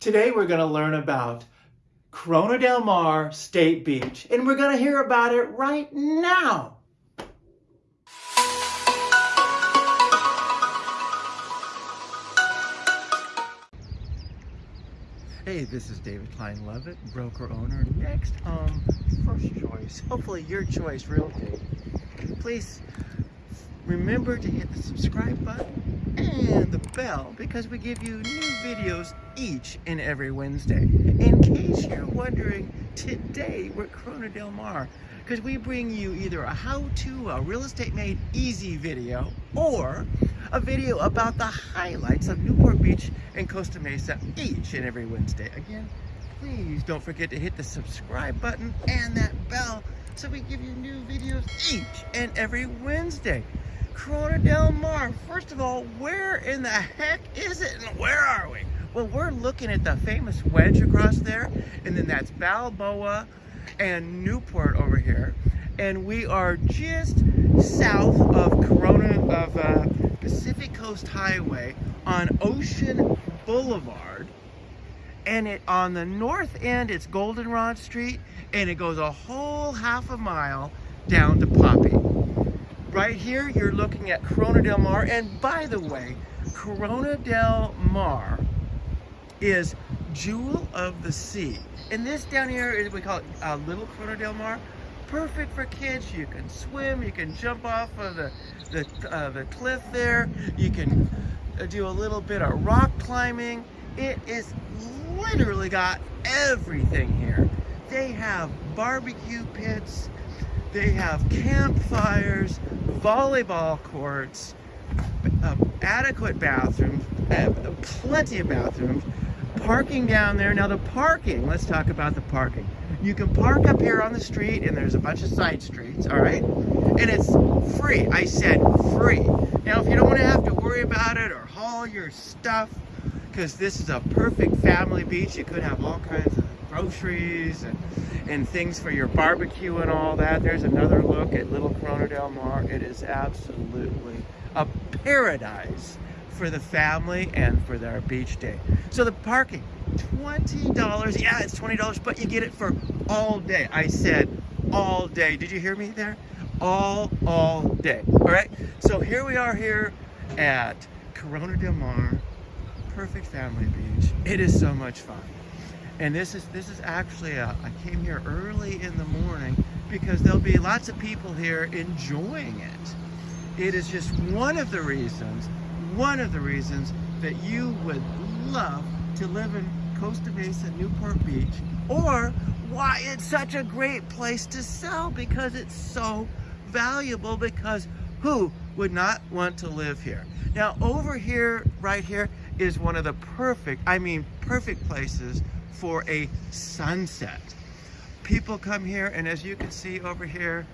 Today we're going to learn about Corona Del Mar State Beach, and we're going to hear about it right now. Hey, this is David Klein Lovett, broker owner, next home, first choice, hopefully your choice realty. Please remember to hit the subscribe button and the bell because we give you new videos each and every Wednesday. In case you're wondering, today we're Corona Del Mar because we bring you either a how-to, a real estate made easy video, or a video about the highlights of Newport Beach and Costa Mesa each and every Wednesday. Again, please don't forget to hit the subscribe button and that bell so we give you new videos each and every Wednesday. Corona Del Mar. First of all, where in the heck is it and where are we? Well, we're looking at the famous wedge across there, and then that's Balboa and Newport over here. And we are just south of Corona, of uh, Pacific Coast Highway on Ocean Boulevard. And it on the north end, it's Goldenrod Street, and it goes a whole half a mile down to Poppy. Right here, you're looking at Corona Del Mar. And by the way, Corona Del Mar is Jewel of the Sea. And this down here is, we call it uh, Little Corona Del Mar. Perfect for kids. You can swim, you can jump off of the, the, uh, the cliff there. You can uh, do a little bit of rock climbing. It is literally got everything here. They have barbecue pits, they have campfires, volleyball courts, adequate bathrooms, plenty of bathrooms, parking down there. Now the parking, let's talk about the parking. You can park up here on the street and there's a bunch of side streets, all right? And it's free, I said free. Now if you don't wanna have to worry about it or haul your stuff, because this is a perfect family beach, you could have all kinds of groceries and, and things for your barbecue and all that. There's another look at Little Corona Del Mar. It is absolutely a paradise for the family and for their beach day. So the parking, $20. Yeah, it's $20, but you get it for all day. I said all day. Did you hear me there? All, all day. All right. So here we are here at Corona Del Mar, perfect family beach. It is so much fun. And this is this is actually a, I came here early in the morning because there'll be lots of people here enjoying it. It is just one of the reasons, one of the reasons that you would love to live in Costa Mesa, Newport Beach, or why it's such a great place to sell because it's so valuable because who would not want to live here? Now over here, right here, is one of the perfect, I mean perfect places for a sunset. People come here and as you can see over here,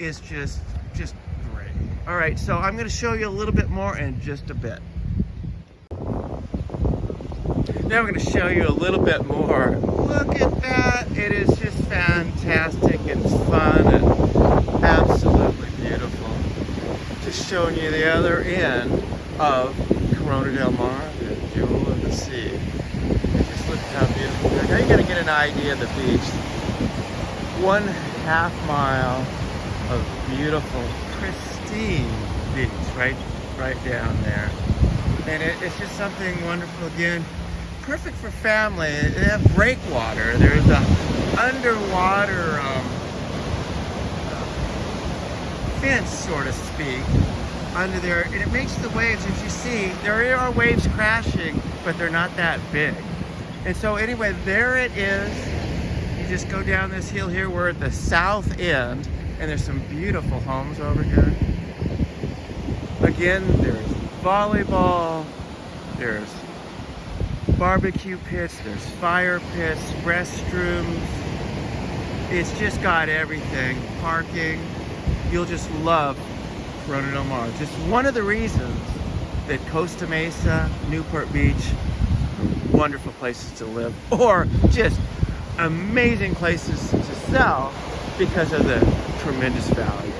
it's just, just great. All right, so I'm gonna show you a little bit more in just a bit. Now I'm gonna show you a little bit more. Look at that, it is just fantastic and fun and absolutely beautiful. Just showing you the other end of Corona Del Mar, the jewel of the sea. Look how beautiful. Now you gotta get an idea of the beach. One half mile of beautiful, pristine beach right, right down there. And it, it's just something wonderful again. Perfect for family. They have breakwater. There's a underwater um, fence, so to speak, under there. And it makes the waves, as you see, there are waves crashing, but they're not that big. And so anyway, there it is. You just go down this hill here. We're at the south end and there's some beautiful homes over here. Again, there's volleyball, there's barbecue pits, there's fire pits, restrooms. It's just got everything. Parking. You'll just love Corona Del Mar. Just one of the reasons that Costa Mesa, Newport Beach, wonderful places to live or just amazing places to sell because of the tremendous value.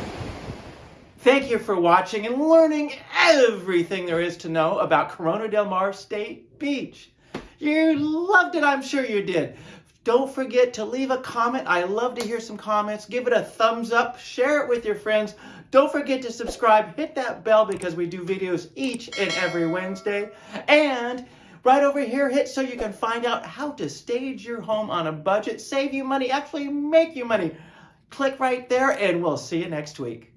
Thank you for watching and learning everything there is to know about Corona Del Mar State Beach. You loved it, I'm sure you did. Don't forget to leave a comment. I love to hear some comments. Give it a thumbs up. Share it with your friends. Don't forget to subscribe. Hit that bell because we do videos each and every Wednesday. And right over here, hit so you can find out how to stage your home on a budget, save you money, actually make you money. Click right there and we'll see you next week.